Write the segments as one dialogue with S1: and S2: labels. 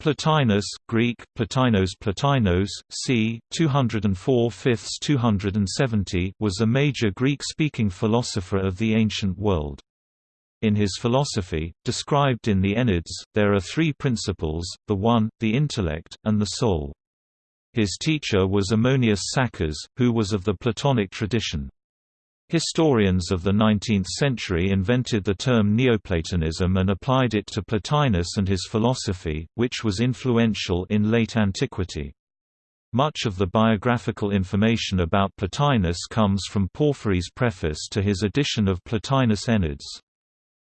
S1: Plotinus, Greek, Plotinos Plotinos, c. 204 fifths 270 was a major Greek-speaking philosopher of the ancient world. In his philosophy, described in the Enneads, there are three principles, the one, the intellect, and the soul. His teacher was Ammonius Saccas, who was of the Platonic tradition. Historians of the 19th century invented the term Neoplatonism and applied it to Plotinus and his philosophy, which was influential in late antiquity. Much of the biographical information about Plotinus comes from Porphyry's preface to his edition of Plotinus Enneads.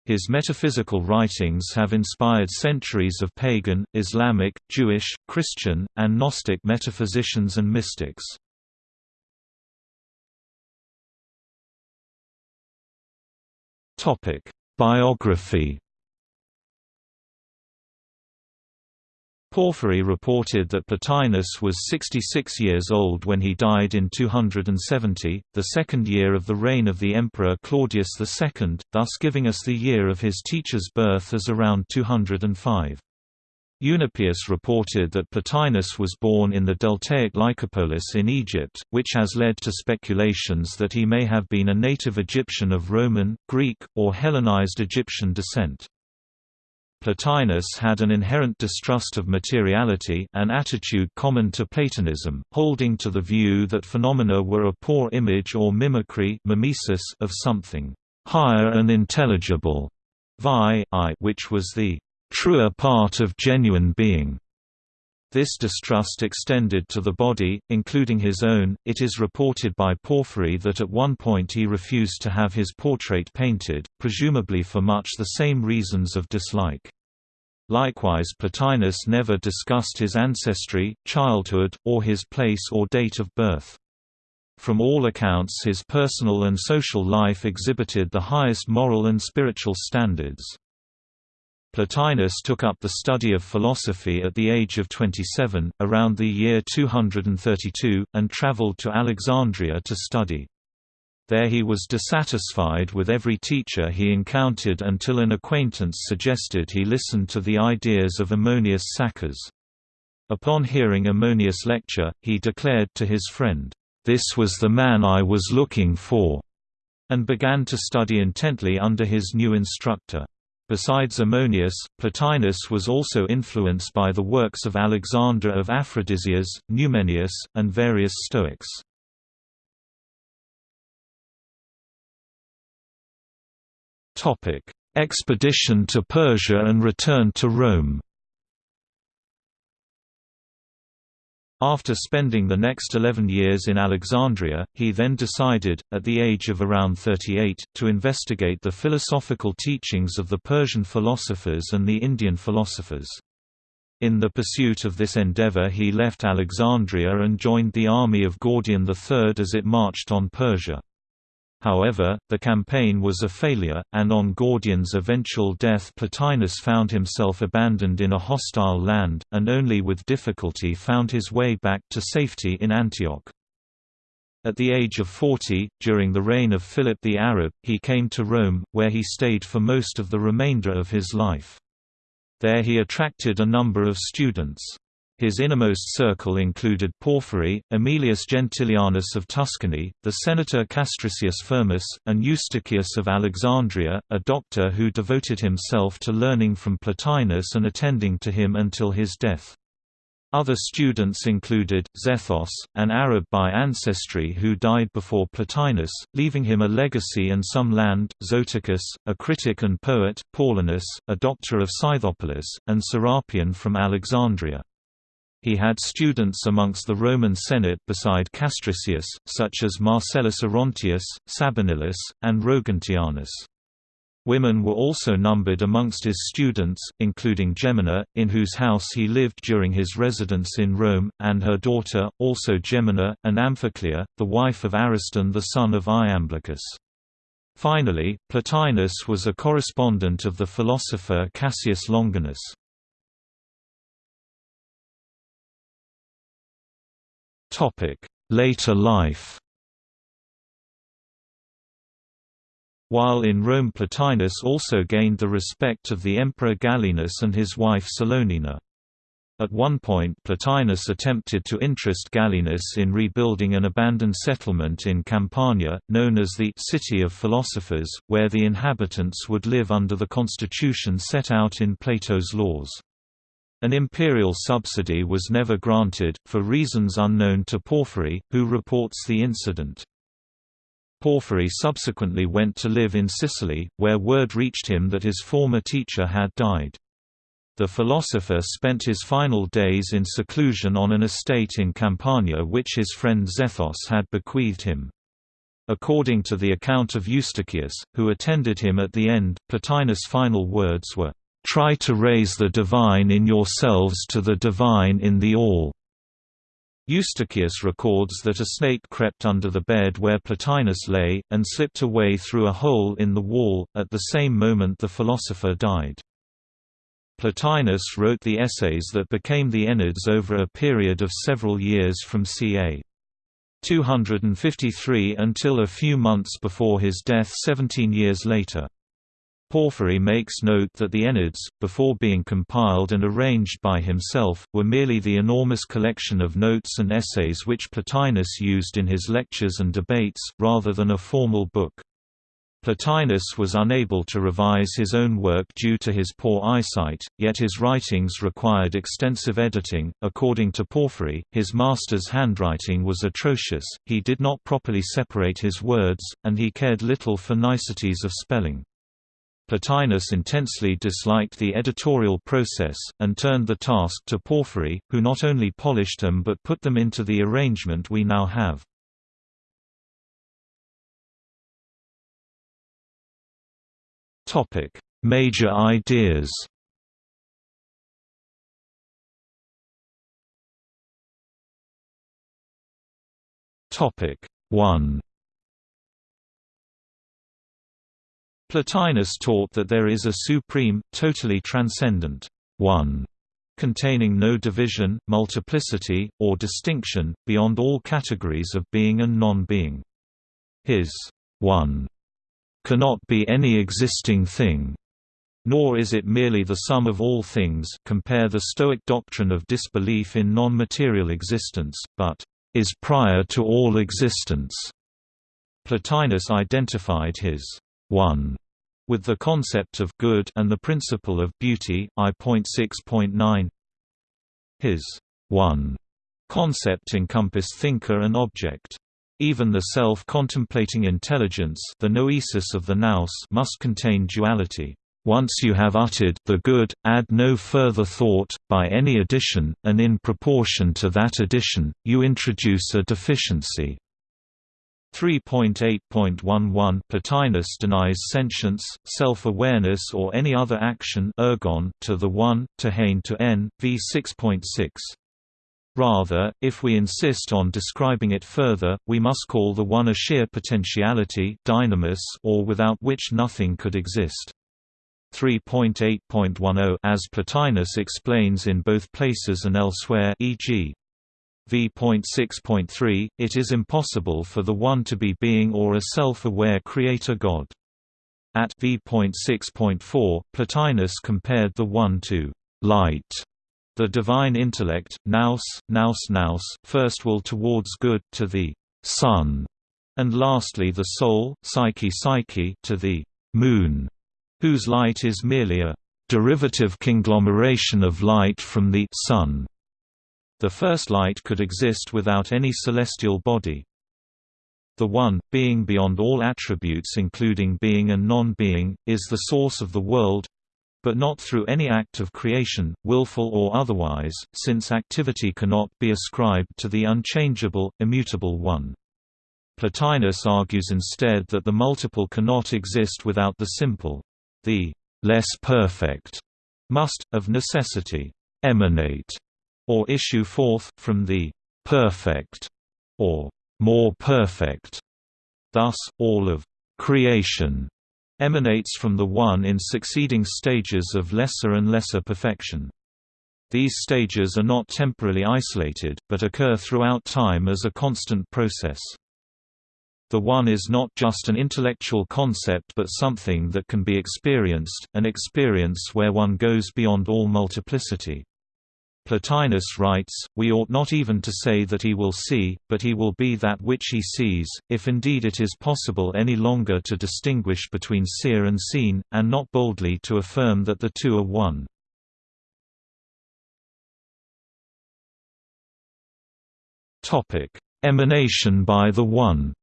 S1: His metaphysical writings have inspired centuries of pagan, Islamic, Jewish, Christian, and Gnostic metaphysicians and mystics. Topic: Biography. Porphyry reported that Plotinus was 66 years old when he died in 270, the second year of the reign of the Emperor Claudius II, thus giving us the year of his teacher's birth as around 205. Eunapius reported that Plotinus was born in the deltaic Lycopolis in Egypt, which has led to speculations that he may have been a native Egyptian of Roman, Greek, or Hellenized Egyptian descent. Plotinus had an inherent distrust of materiality an attitude common to Platonism, holding to the view that phenomena were a poor image or mimicry mimesis of something higher and intelligible, vi which was the truer part of genuine being. This distrust extended to the body, including his own. It is reported by Porphyry that at one point he refused to have his portrait painted, presumably for much the same reasons of dislike. Likewise Plotinus never discussed his ancestry, childhood, or his place or date of birth. From all accounts his personal and social life exhibited the highest moral and spiritual standards. Plotinus took up the study of philosophy at the age of 27, around the year 232, and traveled to Alexandria to study. There he was dissatisfied with every teacher he encountered until an acquaintance suggested he listen to the ideas of Ammonius Saccas. Upon hearing Ammonius' lecture, he declared to his friend, "'This was the man I was looking for' and began to study intently under his new instructor. Besides Ammonius, Plotinus was also influenced by the works of Alexander of Aphrodisias, Numenius, and various Stoics. Expedition to Persia and return to Rome After spending the next 11 years in Alexandria, he then decided, at the age of around 38, to investigate the philosophical teachings of the Persian philosophers and the Indian philosophers. In the pursuit of this endeavor he left Alexandria and joined the army of Gordian III as it marched on Persia. However, the campaign was a failure, and on Gordian's eventual death Plotinus found himself abandoned in a hostile land, and only with difficulty found his way back to safety in Antioch. At the age of 40, during the reign of Philip the Arab, he came to Rome, where he stayed for most of the remainder of his life. There he attracted a number of students. His innermost circle included Porphyry, Aemilius Gentilianus of Tuscany, the senator Castricius Firmus, and Eustochius of Alexandria, a doctor who devoted himself to learning from Plotinus and attending to him until his death. Other students included, Zethos, an Arab by ancestry who died before Plotinus, leaving him a legacy and some land, Zoticus, a critic and poet, Paulinus, a doctor of Scythopolis, and Serapion from Alexandria. He had students amongst the Roman Senate beside Castricius, such as Marcellus Orontius, Sabinillus, and Rogatianus. Women were also numbered amongst his students, including Gemina, in whose house he lived during his residence in Rome, and her daughter, also Gemina, and Amphiclea, the wife of Ariston the son of Iamblichus. Finally, Plotinus was a correspondent of the philosopher Cassius Longinus. Later life While in Rome Plotinus also gained the respect of the Emperor Gallienus and his wife Salonina. At one point Plotinus attempted to interest Gallienus in rebuilding an abandoned settlement in Campania, known as the «City of Philosophers», where the inhabitants would live under the constitution set out in Plato's laws. An imperial subsidy was never granted, for reasons unknown to Porphyry, who reports the incident. Porphyry subsequently went to live in Sicily, where word reached him that his former teacher had died. The philosopher spent his final days in seclusion on an estate in Campania which his friend Zethos had bequeathed him. According to the account of Eustochius, who attended him at the end, Plotinus' final words were, "'Try to raise the divine in yourselves to the divine in the all." Eustochius records that a snake crept under the bed where Plotinus lay, and slipped away through a hole in the wall, at the same moment the philosopher died. Plotinus wrote the essays that became the Enneads over a period of several years from ca. 253 until a few months before his death 17 years later. Porphyry makes note that the Enneads, before being compiled and arranged by himself, were merely the enormous collection of notes and essays which Plotinus used in his lectures and debates, rather than a formal book. Plotinus was unable to revise his own work due to his poor eyesight, yet his writings required extensive editing. According to Porphyry, his master's handwriting was atrocious, he did not properly separate his words, and he cared little for niceties of spelling. Plotinus intensely disliked the editorial process, and turned the task to Porphyry, who not only polished them but put them into the arrangement we now have. Major ideas. Topic 1. Plotinus taught that there is a supreme, totally transcendent one, containing no division, multiplicity, or distinction, beyond all categories of being and non-being. His one cannot be any existing thing, nor is it merely the sum of all things compare the Stoic doctrine of disbelief in non-material existence, but is prior to all existence. Plotinus identified his one with the concept of good and the principle of beauty, I.6.9. His one concept encompassed thinker and object. Even the self-contemplating intelligence the noesis of the nous must contain duality. Once you have uttered the good, add no further thought, by any addition, and in proportion to that addition, you introduce a deficiency. 3.8.11 Plotinus denies sentience, self-awareness or any other action ergon to the one, to hain to n, v 6.6. Rather, if we insist on describing it further, we must call the one a sheer potentiality dynamis or without which nothing could exist. 3.8.10 As Plotinus explains in both places and elsewhere e.g. v.6.3, it is impossible for the one to be being or a self-aware creator God. At v.6.4, Plotinus compared the one to light the divine intellect, nous, nous nous, first will towards good, to the sun, and lastly the soul, psyche psyche, to the moon, whose light is merely a derivative conglomeration of light from the sun. The first light could exist without any celestial body. The One, being beyond all attributes including being and non-being, is the source of the world, but not through any act of creation, willful or otherwise, since activity cannot be ascribed to the unchangeable, immutable One. Plotinus argues instead that the multiple cannot exist without the simple. The less perfect must, of necessity, emanate, or issue forth, from the perfect, or more perfect. Thus, all of creation emanates from the One in succeeding stages of lesser and lesser perfection. These stages are not temporally isolated, but occur throughout time as a constant process. The One is not just an intellectual concept but something that can be experienced, an experience where one goes beyond all multiplicity. Plotinus writes, We ought not even to say that he will see, but he will be that which he sees, if indeed it is possible any longer to distinguish between seer and seen, and not boldly to affirm that the two are one. Emanation by the One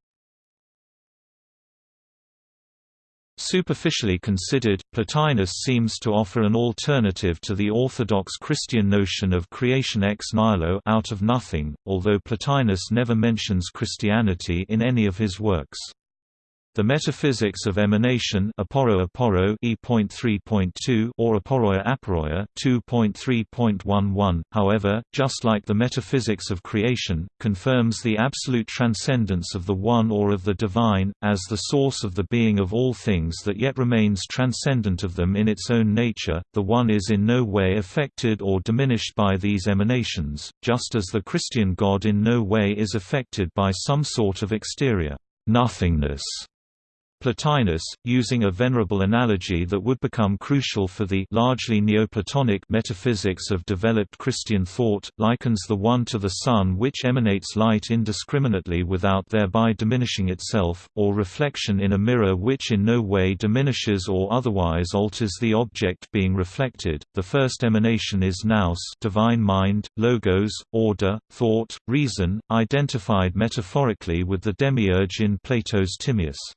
S1: Superficially considered, Plotinus seems to offer an alternative to the orthodox Christian notion of creation ex nihilo out of nothing, although Plotinus never mentions Christianity in any of his works. The metaphysics of emanation aporo aporo E.3.2 or aporoia aporoia 2.3.11, however, just like the metaphysics of creation, confirms the absolute transcendence of the One or of the Divine, as the source of the being of all things that yet remains transcendent of them in its own nature. The One is in no way affected or diminished by these emanations, just as the Christian God in no way is affected by some sort of exterior nothingness Plotinus, using a venerable analogy that would become crucial for the largely Neoplatonic metaphysics of developed Christian thought, likens the One to the sun which emanates light indiscriminately without thereby diminishing itself, or reflection in a mirror which in no way diminishes or otherwise alters the object being reflected. The first emanation is nous, divine mind, logos, order, thought, reason, identified metaphorically with the demiurge in Plato's Timaeus.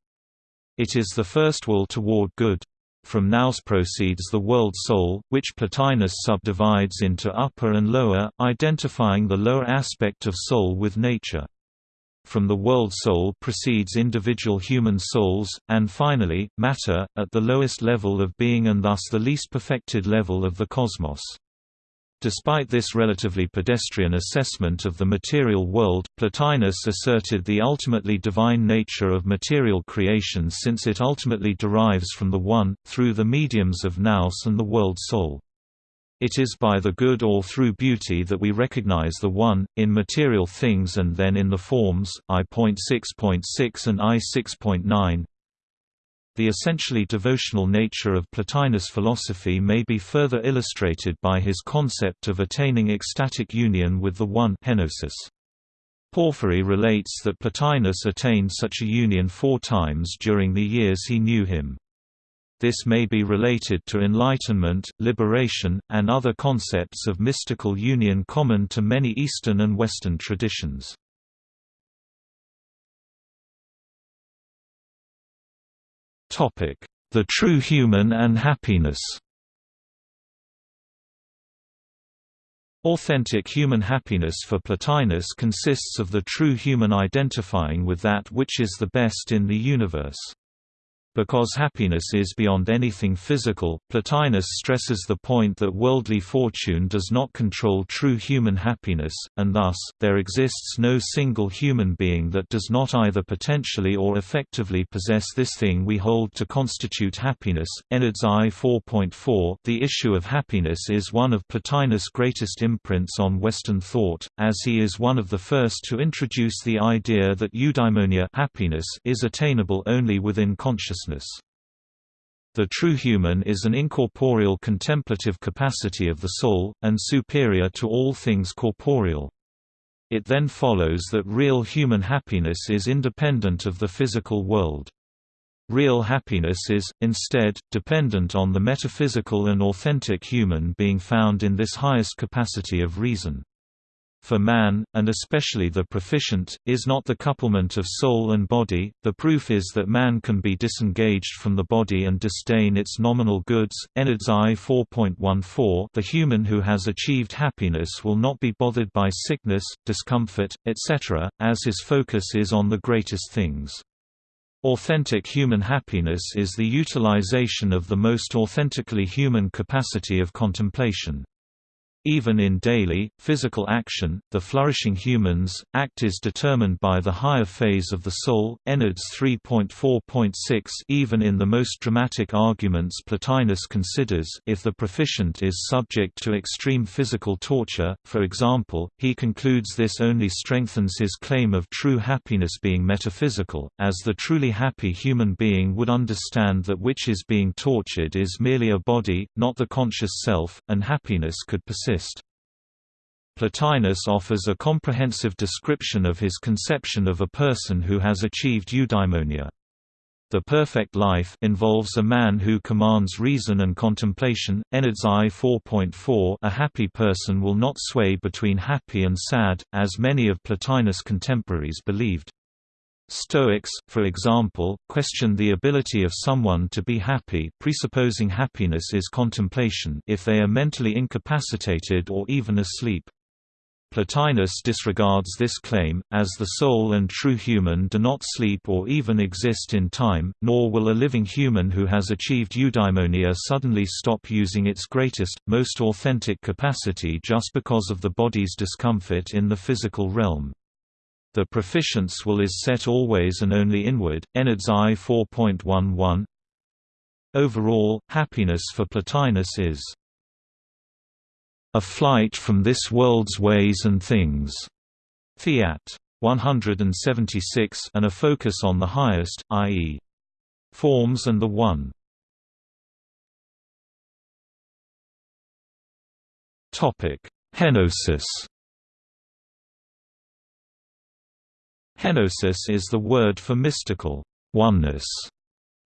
S1: It is the first will toward good. From nous proceeds the world soul, which Plotinus subdivides into upper and lower, identifying the lower aspect of soul with nature. From the world soul proceeds individual human souls, and finally, matter, at the lowest level of being and thus the least perfected level of the cosmos. Despite this relatively pedestrian assessment of the material world, Plotinus asserted the ultimately divine nature of material creation since it ultimately derives from the One, through the mediums of nous and the world soul. It is by the good or through beauty that we recognize the One, in material things and then in the forms, I.6.6 and I.6.9, the essentially devotional nature of Plotinus' philosophy may be further illustrated by his concept of attaining ecstatic union with the One henosis. Porphyry relates that Plotinus attained such a union four times during the years he knew him. This may be related to enlightenment, liberation, and other concepts of mystical union common to many Eastern and Western traditions. The true human and happiness Authentic human happiness for Plotinus consists of the true human identifying with that which is the best in the universe. Because happiness is beyond anything physical, Plotinus stresses the point that worldly fortune does not control true human happiness, and thus, there exists no single human being that does not either potentially or effectively possess this thing we hold to constitute happiness. Enneads I 4.4 The issue of happiness is one of Plotinus' greatest imprints on Western thought, as he is one of the first to introduce the idea that eudaimonia happiness is attainable only within consciousness consciousness. The true human is an incorporeal contemplative capacity of the soul, and superior to all things corporeal. It then follows that real human happiness is independent of the physical world. Real happiness is, instead, dependent on the metaphysical and authentic human being found in this highest capacity of reason for man, and especially the proficient, is not the couplement of soul and body. The proof is that man can be disengaged from the body and disdain its nominal goods. Enneads I 4.14 The human who has achieved happiness will not be bothered by sickness, discomfort, etc., as his focus is on the greatest things. Authentic human happiness is the utilization of the most authentically human capacity of contemplation. Even in daily, physical action, the flourishing human's, act is determined by the higher phase of the soul. Enneads 3.4.6 Even in the most dramatic arguments Plotinus considers, if the proficient is subject to extreme physical torture, for example, he concludes this only strengthens his claim of true happiness being metaphysical, as the truly happy human being would understand that which is being tortured is merely a body, not the conscious self, and happiness could persist Plotinus offers a comprehensive description of his conception of a person who has achieved eudaimonia. The perfect life involves a man who commands reason and contemplation. Enneads I 4.4 A happy person will not sway between happy and sad, as many of Plotinus' contemporaries believed. Stoics, for example, question the ability of someone to be happy presupposing happiness is contemplation if they are mentally incapacitated or even asleep. Plotinus disregards this claim, as the soul and true human do not sleep or even exist in time, nor will a living human who has achieved eudaimonia suddenly stop using its greatest, most authentic capacity just because of the body's discomfort in the physical realm. The proficience will is set always and only inward. Enneads I 4.11 Overall, happiness for Plotinus is a flight from this world's ways and things. Fiat 176 and a focus on the highest, i.e. forms and the One. Topic: Henosis. Henosis is the word for mystical oneness,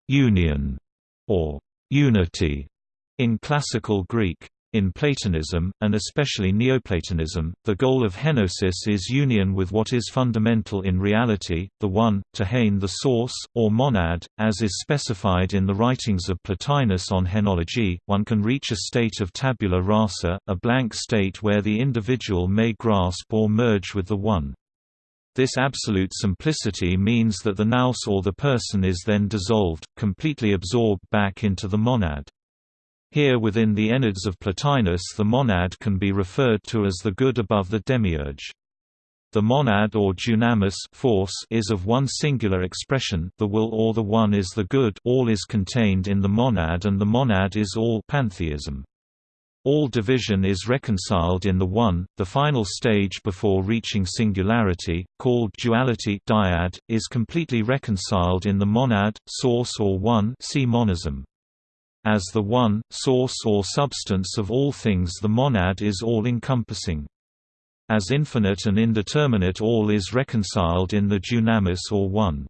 S1: union, or unity in classical Greek. In Platonism, and especially Neoplatonism, the goal of henosis is union with what is fundamental in reality, the One, to hain the source, or monad, as is specified in the writings of Plotinus on henology. One can reach a state of tabula rasa, a blank state where the individual may grasp or merge with the One. This absolute simplicity means that the nous or the person is then dissolved, completely absorbed back into the monad. Here within the Enneads of Plotinus the monad can be referred to as the good above the demiurge. The monad or dunamis force is of one singular expression the will or the one is the good all is contained in the monad and the monad is all pantheism. All division is reconciled in the One, the final stage before reaching singularity, called duality dyad, is completely reconciled in the monad, source or one see monism. As the one, source or substance of all things the monad is all-encompassing. As infinite and indeterminate all is reconciled in the dunamis or one.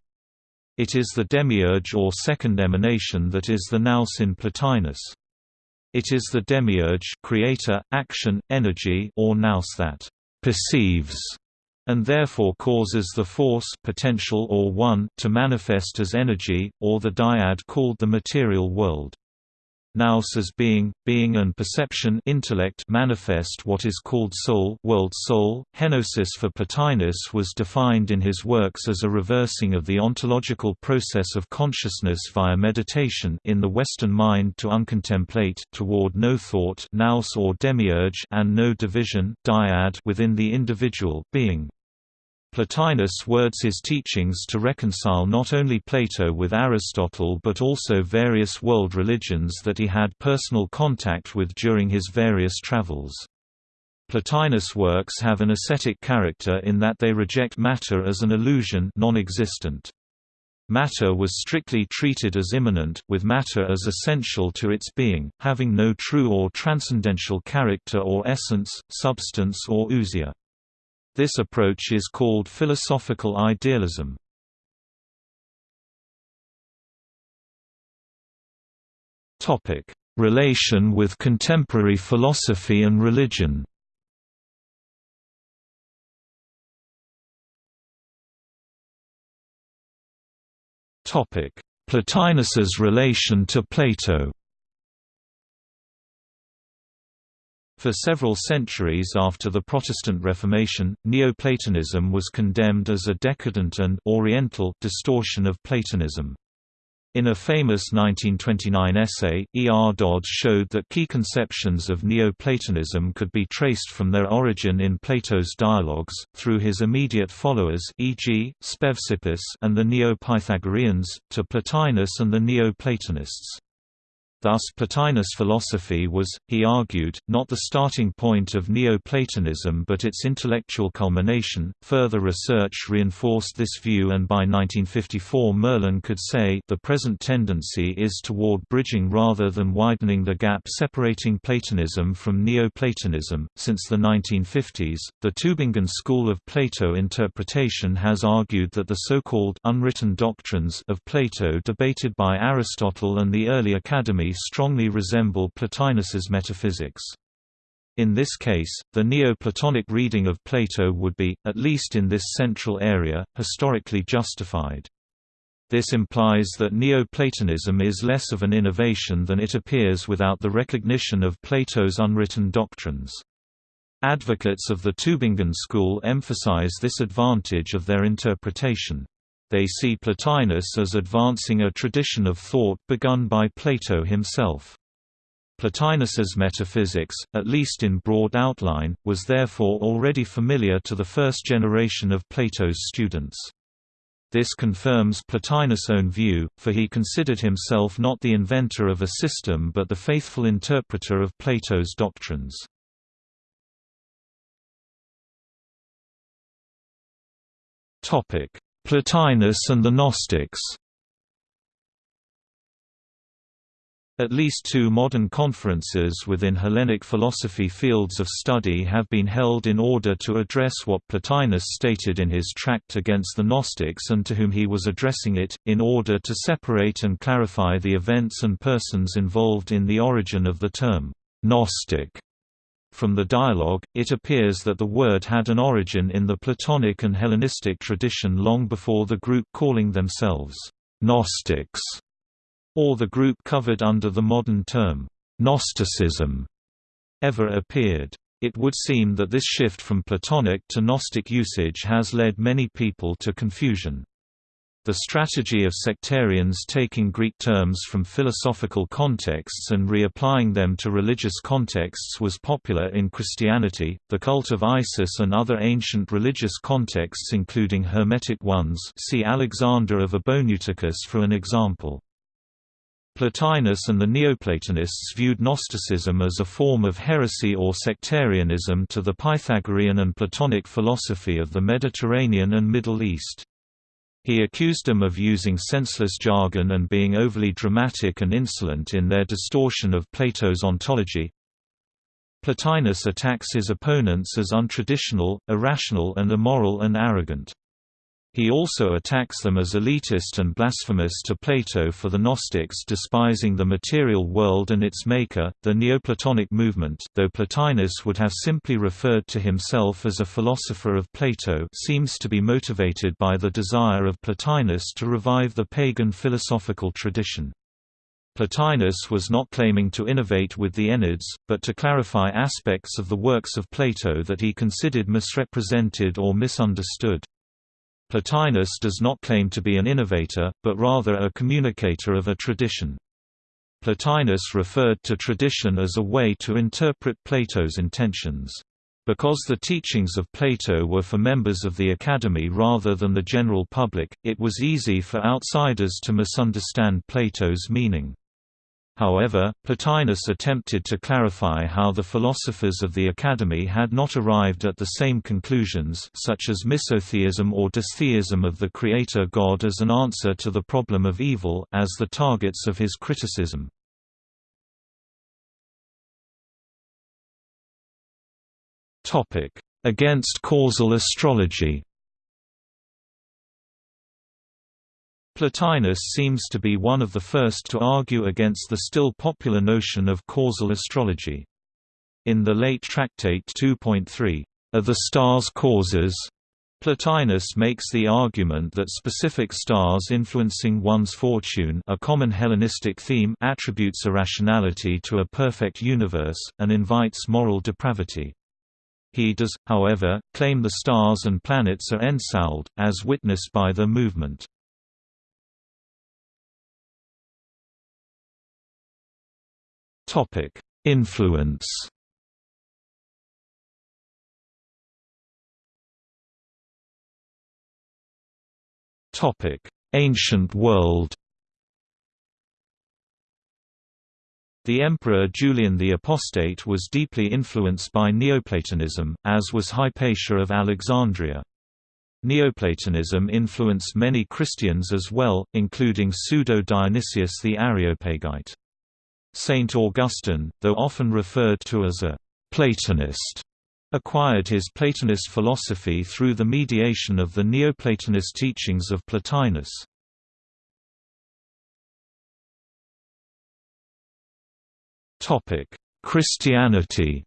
S1: It is the demiurge or second emanation that is the nous in Plotinus. It is the demiurge creator, action, energy or nous that perceives and therefore causes the force potential or one to manifest as energy, or the dyad called the material world. Nous as being, being and perception intellect manifest what is called soul world soul. Henosis for Plotinus was defined in his works as a reversing of the ontological process of consciousness via meditation in the Western mind to uncontemplate toward no thought nous or demiurge and no division dyad within the individual being. Plotinus words his teachings to reconcile not only Plato with Aristotle but also various world religions that he had personal contact with during his various travels. Plotinus' works have an ascetic character in that they reject matter as an illusion non-existent. Matter was strictly treated as immanent, with matter as essential to its being, having no true or transcendental character or essence, substance or ousia. This approach is called philosophical idealism. Topic: Relation with contemporary philosophy and religion. Topic: Plotinus's relation to Plato. For several centuries after the Protestant Reformation, Neoplatonism was condemned as a decadent and «oriental» distortion of Platonism. In a famous 1929 essay, E. R. Dodds showed that key conceptions of Neoplatonism could be traced from their origin in Plato's dialogues, through his immediate followers e.g., Speusippus and the Neo-Pythagoreans, to Plotinus and the Neo-Platonists. Thus Plotinus philosophy was, he argued, not the starting point of Neoplatonism but its intellectual culmination. Further research reinforced this view and by 1954 Merlan could say the present tendency is toward bridging rather than widening the gap separating Platonism from Neoplatonism. Since the 1950s, the Tübingen school of Plato interpretation has argued that the so-called unwritten doctrines of Plato debated by Aristotle and the early Academy strongly resemble Plotinus's metaphysics. In this case, the Neoplatonic reading of Plato would be, at least in this central area, historically justified. This implies that Neoplatonism is less of an innovation than it appears without the recognition of Plato's unwritten doctrines. Advocates of the Tübingen school emphasize this advantage of their interpretation. They see Plotinus as advancing a tradition of thought begun by Plato himself. Plotinus's metaphysics, at least in broad outline, was therefore already familiar to the first generation of Plato's students. This confirms Plotinus' own view, for he considered himself not the inventor of a system but the faithful interpreter of Plato's doctrines. Plotinus and the Gnostics At least two modern conferences within Hellenic philosophy fields of study have been held in order to address what Plotinus stated in his tract against the Gnostics and to whom he was addressing it, in order to separate and clarify the events and persons involved in the origin of the term, Gnostic. From the dialogue, it appears that the word had an origin in the Platonic and Hellenistic tradition long before the group calling themselves Gnostics, or the group covered under the modern term Gnosticism, ever appeared. It would seem that this shift from Platonic to Gnostic usage has led many people to confusion. The strategy of sectarians taking Greek terms from philosophical contexts and reapplying them to religious contexts was popular in Christianity, the cult of Isis and other ancient religious contexts including Hermetic ones see Alexander of Abonoteichus for an example. Plotinus and the Neoplatonists viewed Gnosticism as a form of heresy or sectarianism to the Pythagorean and Platonic philosophy of the Mediterranean and Middle East. He accused them of using senseless jargon and being overly dramatic and insolent in their distortion of Plato's ontology. Plotinus attacks his opponents as untraditional, irrational and immoral and arrogant. He also attacks them as elitist and blasphemous to Plato for the Gnostics despising the material world and its maker, the Neoplatonic movement though Plotinus would have simply referred to himself as a philosopher of Plato seems to be motivated by the desire of Plotinus to revive the pagan philosophical tradition. Plotinus was not claiming to innovate with the Enneads, but to clarify aspects of the works of Plato that he considered misrepresented or misunderstood. Plotinus does not claim to be an innovator, but rather a communicator of a tradition. Plotinus referred to tradition as a way to interpret Plato's intentions. Because the teachings of Plato were for members of the Academy rather than the general public, it was easy for outsiders to misunderstand Plato's meaning. However, Plotinus attempted to clarify how the philosophers of the Academy had not arrived at the same conclusions such as misotheism or dystheism of the creator god as an answer to the problem of evil as the targets of his criticism. Against causal astrology Plotinus seems to be one of the first to argue against the still popular notion of causal astrology. In the late Tractate 2.3, Are the stars causes? Plotinus makes the argument that specific stars influencing one's fortune a common Hellenistic theme attributes irrationality to a perfect universe, and invites moral depravity. He does, however, claim the stars and planets are ensouled, as witnessed by their movement. Topic: Influence. Topic: Ancient world. The Emperor Julian the Apostate was deeply influenced by Neoplatonism, as was Hypatia of Alexandria. Neoplatonism influenced many Christians as well, including Pseudo-Dionysius the Areopagite. Saint Augustine, though often referred to as a «Platonist», acquired his Platonist philosophy through the mediation of the Neoplatonist teachings of Plotinus. Christianity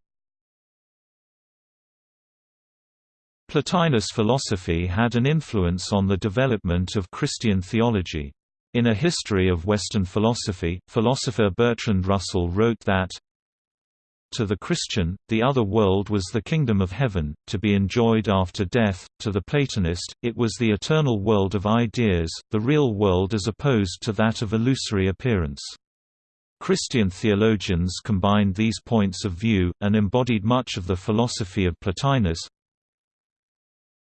S1: Plotinus philosophy had an influence on the development of Christian theology. In A History of Western Philosophy, philosopher Bertrand Russell wrote that, to the Christian, the other world was the kingdom of heaven, to be enjoyed after death, to the Platonist, it was the eternal world of ideas, the real world as opposed to that of illusory appearance. Christian theologians combined these points of view, and embodied much of the philosophy of Plotinus.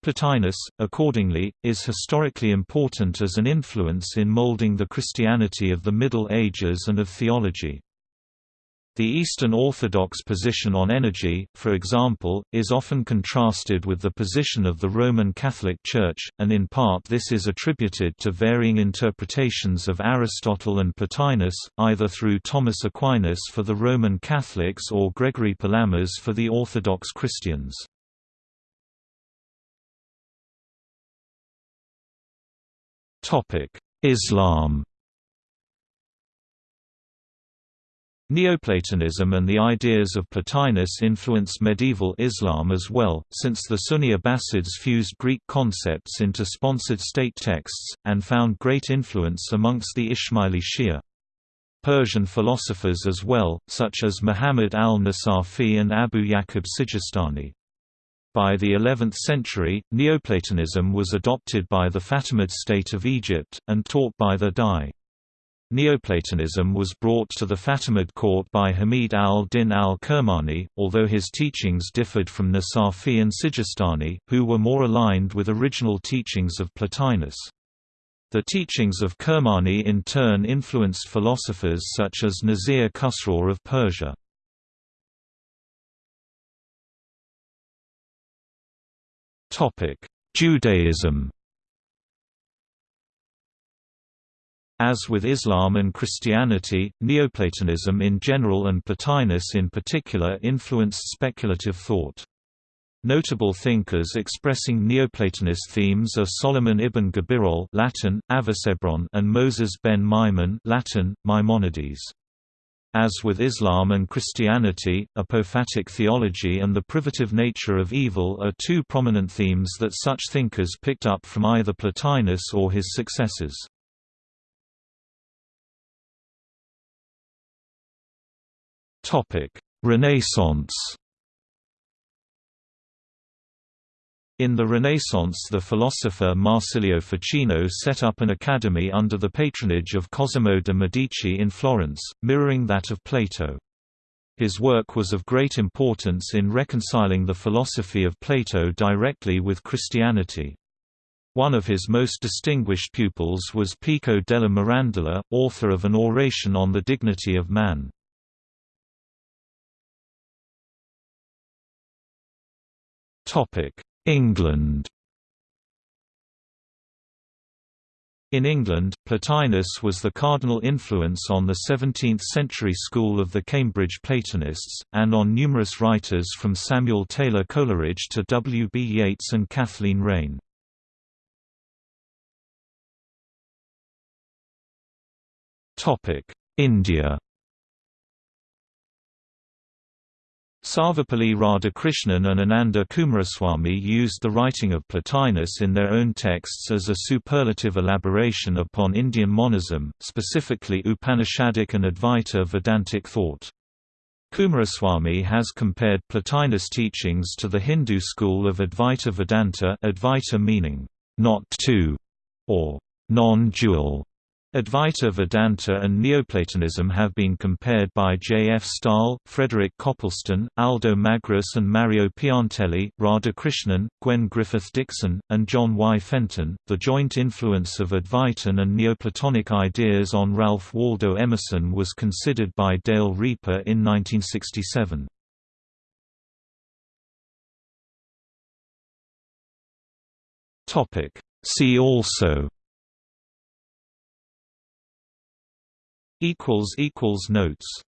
S1: Plotinus, accordingly, is historically important as an influence in molding the Christianity of the Middle Ages and of theology. The Eastern Orthodox position on energy, for example, is often contrasted with the position of the Roman Catholic Church, and in part this is attributed to varying interpretations of Aristotle and Plotinus, either through Thomas Aquinas for the Roman Catholics or Gregory Palamas for the Orthodox Christians. Islam Neoplatonism and the ideas of Plotinus influenced medieval Islam as well, since the Sunni Abbasids fused Greek concepts into sponsored state texts, and found great influence amongst the Ismaili Shia. Persian philosophers as well, such as Muhammad al-Nasafi and Abu Yaqub Sijistani. By the 11th century, Neoplatonism was adopted by the Fatimid state of Egypt, and taught by the Dai. Neoplatonism was brought to the Fatimid court by Hamid al-Din al-Kirmani, although his teachings differed from Nasafi and Sijistani, who were more aligned with original teachings of Plotinus. The teachings of Kirmani in turn influenced philosophers such as Nasir Khusraw of Persia. Judaism As with Islam and Christianity, Neoplatonism in general and Plotinus in particular influenced speculative thought. Notable thinkers expressing Neoplatonist themes are Solomon ibn Gabirol Latin, and Moses ben Maimon Latin, Maimonides. As with Islam and Christianity, apophatic theology and the privative nature of evil are two prominent themes that such thinkers picked up from either Plotinus or his successors. Renaissance In the Renaissance the philosopher Marsilio Ficino set up an academy under the patronage of Cosimo de' Medici in Florence, mirroring that of Plato. His work was of great importance in reconciling the philosophy of Plato directly with Christianity. One of his most distinguished pupils was Pico della Mirandola, author of an oration on the dignity of man. England In England, Plotinus was the cardinal influence on the 17th-century school of the Cambridge Platonists, and on numerous writers from Samuel Taylor Coleridge to W. B. Yeats and Kathleen Raine. India Sarvepalli Radhakrishnan and Ananda Coomaraswamy used the writing of Plotinus in their own texts as a superlative elaboration upon Indian monism, specifically Upanishadic and Advaita Vedantic thought. Coomaraswamy has compared Plotinus' teachings to the Hindu school of Advaita Vedanta Advaita meaning, not two, or non-dual, Advaita Vedanta and Neoplatonism have been compared by J. F. Staal, Frederick Copleston, Aldo Magris and Mario Piantelli, Radhakrishnan, Gwen Griffith Dickson, and John Y. Fenton. The joint influence of Advaitin and Neoplatonic ideas on Ralph Waldo Emerson was considered by Dale Riepe in 1967. See also Notes